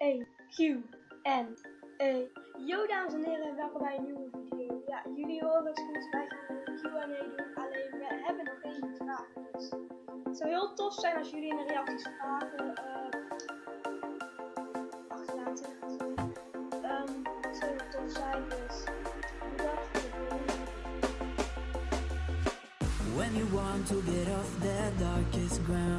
E, Q, N, E. Yo dames en heren, welkom bij een nieuwe video. Ja, jullie horen het goed, wij gaan een Q&A doen, alleen we hebben nog geen vragen. Dus het zou heel tof zijn als jullie in de reacties vragen uh, achterlaten. Um, het zou heel tof zijn, dus bedankt voor When you want to get off the darkest ground